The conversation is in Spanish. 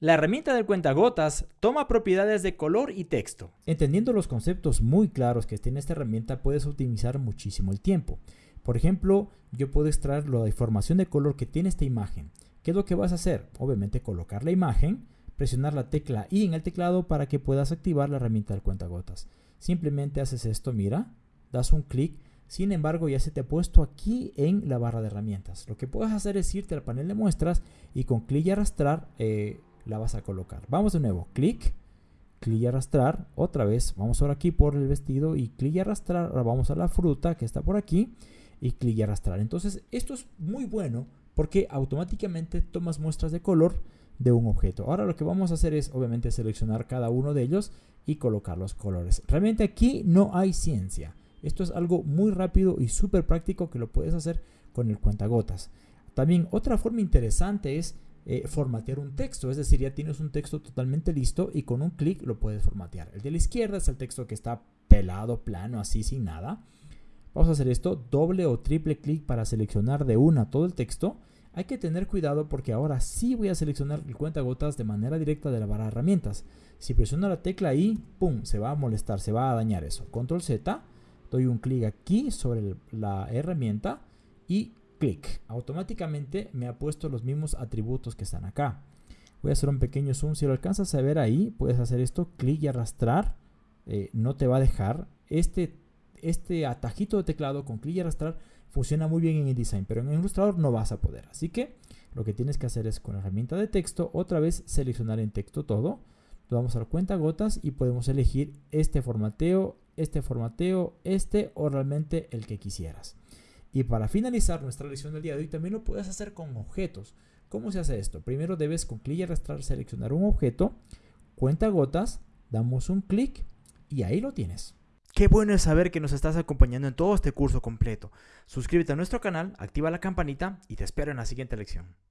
La herramienta del cuentagotas toma propiedades de color y texto. Entendiendo los conceptos muy claros que tiene esta herramienta, puedes optimizar muchísimo el tiempo. Por ejemplo, yo puedo extraer la información de color que tiene esta imagen. ¿Qué es lo que vas a hacer? Obviamente colocar la imagen, presionar la tecla I en el teclado para que puedas activar la herramienta del cuentagotas. Simplemente haces esto, mira, das un clic, sin embargo ya se te ha puesto aquí en la barra de herramientas. Lo que puedes hacer es irte al panel de muestras y con clic y arrastrar eh, la vas a colocar. Vamos de nuevo, clic, clic y arrastrar, otra vez, vamos ahora aquí por el vestido y clic y arrastrar, ahora vamos a la fruta que está por aquí y clic y arrastrar. Entonces esto es muy bueno porque automáticamente tomas muestras de color de un objeto. Ahora lo que vamos a hacer es obviamente seleccionar cada uno de ellos y colocar los colores. Realmente aquí no hay ciencia. Esto es algo muy rápido y súper práctico que lo puedes hacer con el cuentagotas. También otra forma interesante es eh, formatear un texto, es decir, ya tienes un texto totalmente listo y con un clic lo puedes formatear. El de la izquierda es el texto que está pelado, plano, así sin nada. Vamos a hacer esto, doble o triple clic para seleccionar de una todo el texto hay que tener cuidado porque ahora sí voy a seleccionar el cuentagotas de manera directa de la barra de herramientas. Si presiono la tecla I, ¡pum! Se va a molestar, se va a dañar eso. Control Z, doy un clic aquí sobre la herramienta y clic. Automáticamente me ha puesto los mismos atributos que están acá. Voy a hacer un pequeño zoom. Si lo alcanzas a ver ahí, puedes hacer esto, clic y arrastrar. Eh, no te va a dejar. Este, este atajito de teclado con clic y arrastrar funciona muy bien en InDesign, pero en Illustrator no vas a poder. Así que lo que tienes que hacer es con la herramienta de texto, otra vez seleccionar en texto todo. Vamos a dar cuenta gotas y podemos elegir este formateo, este formateo, este o realmente el que quisieras. Y para finalizar nuestra lección del día de hoy también lo puedes hacer con objetos. ¿Cómo se hace esto? Primero debes con clic y arrastrar seleccionar un objeto, cuenta gotas, damos un clic y ahí lo tienes. Qué bueno es saber que nos estás acompañando en todo este curso completo. Suscríbete a nuestro canal, activa la campanita y te espero en la siguiente lección.